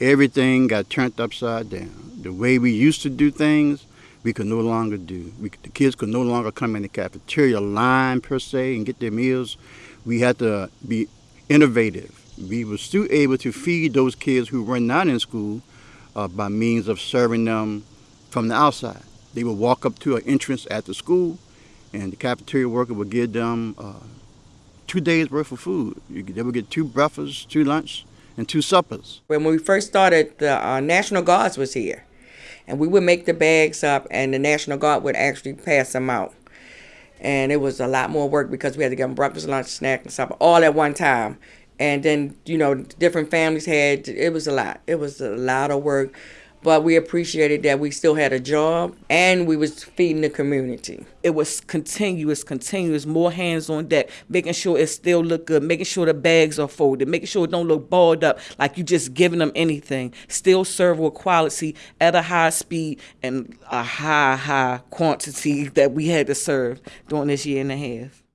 everything got turned upside down. The way we used to do things, we could no longer do. We, the kids could no longer come in the cafeteria line per se and get their meals. We had to be innovative. We were still able to feed those kids who were not in school uh, by means of serving them from the outside. They would walk up to an entrance at the school, and the cafeteria worker would give them uh, two days worth of food. They would get two breakfasts, two lunch, and two suppers. When we first started, the uh, National Guards was here, and we would make the bags up, and the National Guard would actually pass them out. And it was a lot more work because we had to get them breakfast, lunch, snack, and supper all at one time. And then you know, different families had. It was a lot. It was a lot of work but we appreciated that we still had a job and we was feeding the community. It was continuous, continuous, more hands on deck, making sure it still look good, making sure the bags are folded, making sure it don't look balled up like you just giving them anything. Still serve with quality at a high speed and a high, high quantity that we had to serve during this year and a half.